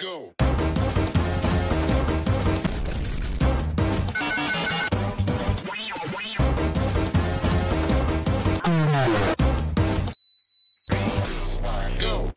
go. Go.